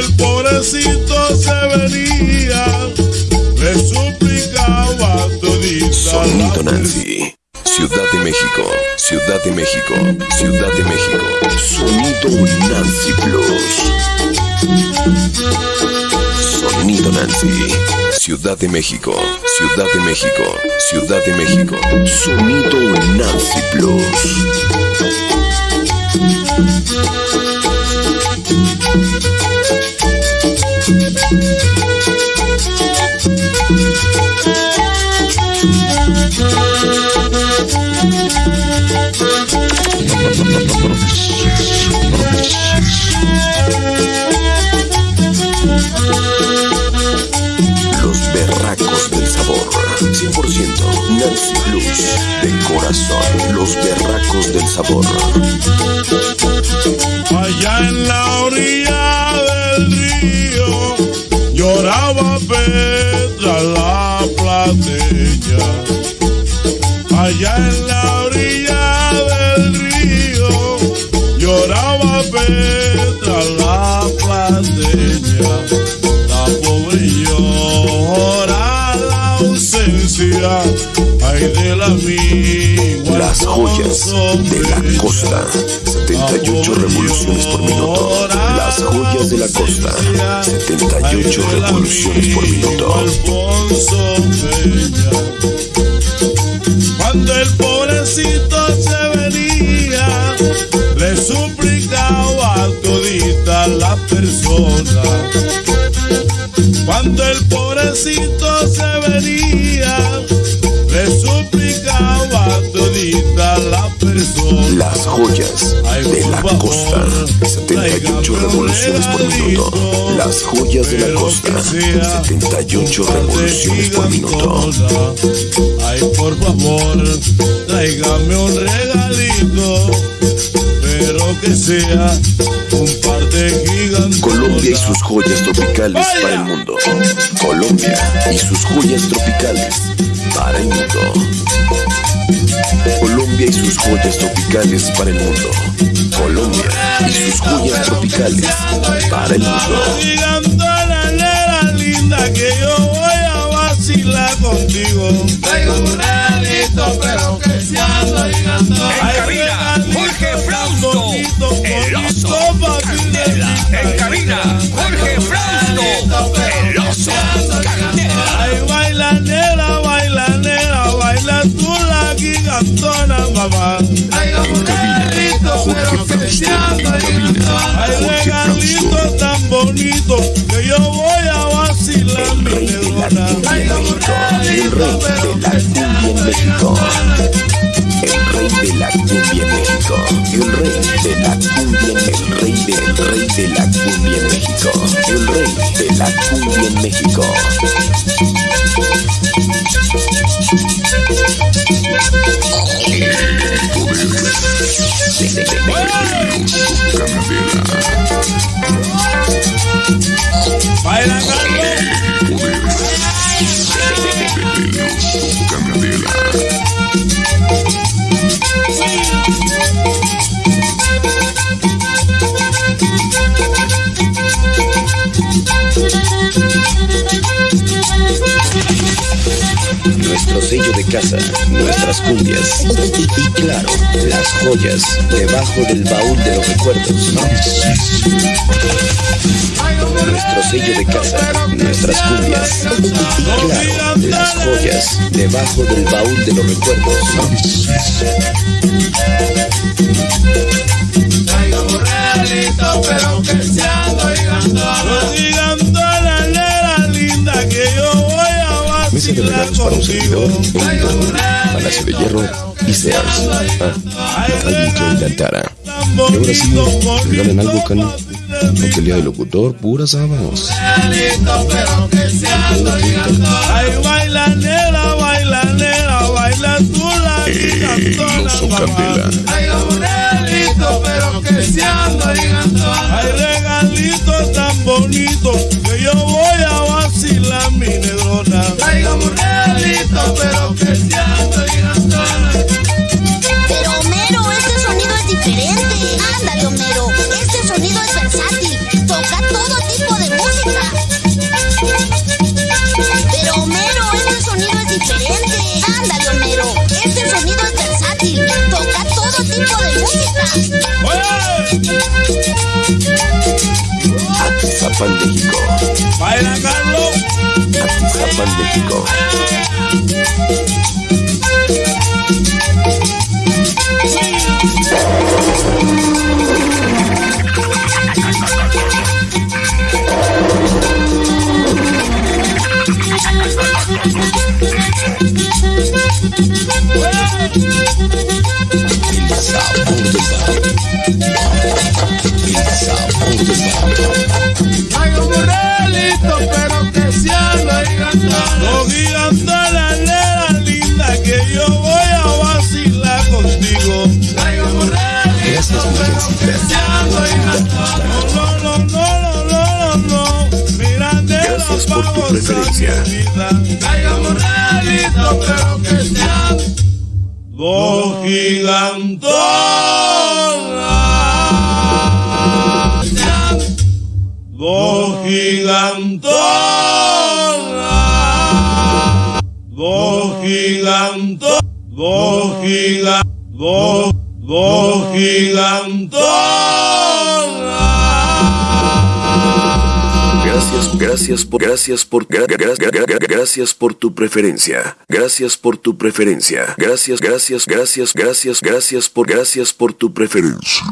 el pobrecito se venía, le suplicaba todita. Sonido Nancy. Ciudad de México, Ciudad de México, Ciudad de México. Sonido Nancy Plus. Sonido Nancy. Ciudad de México, Ciudad de México, Ciudad de México. Sonido Nancy Plus. Nancy Blues. De corazón. Los berracos del sabor. Allá en la orilla del río lloraba Petra la plateña. Allá en la Las joyas de la costa. 78 revoluciones por minuto. Las joyas de la costa. 78 revoluciones por minuto. Cuando el pobrecito se venía, le suplicaba a todita la persona. Cuando el pobrecito persona. Las joyas de la costa. 78 revoluciones por minuto. Las joyas de la costa. 78 revoluciones por minuto. Ay, por favor, tráigame un regalito, pero que sea un par de gigantes. Colombia y sus joyas tropicales para el mundo. Colombia y sus joyas tropicales para el mundo. Colombia y sus joyas tropicales para el mundo. Colombia y sus joyas tropicales para el mundo. Linda, que yo voy a vacilar contigo. Ay, regalito tan bonito que yo voy a vacilar mi Rey de la negrona. cumbia en México. El rey de la cumbia en México. El rey de la cumbia en México. El rey de la cumbia en el rey de, el rey de la cumbia en México. El rey de la cumbia Nuestro sello de casa, nuestras cumbias y claro, las joyas debajo del baúl de los recuerdos. Nuestro sello de casa, nuestras cumbias y claro, las joyas debajo del baúl de los recuerdos. Para un servidor, Palacio de Hierro y Sears. Ah, Radio Joy Lantara. Y ahora sí, regalen algo, Cano. No pelea de locutor, puras habas. Regalito, pero que sea gigantón. Ay, baila nena, baila nena, baila tú la gigantona, oso pero Homero, este sonido es diferente. Ándale, Homero, este sonido es versátil. Toca todo tipo de música. Pero Homero, este sonido es diferente. Ándale, Homero, este sonido es versátil. Toca todo tipo de música. Barrio. Hay un burrelito, No gigantona, nena linda, que yo voy a vacilar contigo. Burrelito, Gracias, pero que se anda gigantona. No, no, no, no, no, no, no. Mira, nena, Gracias por tu preferencia. un burrelito, pero que se anda Dos gigantonas. Dos gigantonas. Dos gigantonas. Dos. Dos, dos. Gracias, gracias por, gracias por, gra- gra- gra- gracias por tu preferencia. Gracias por tu preferencia. Gracias, gracias, gracias, gracias, gracias por, gracias por tu preferencia.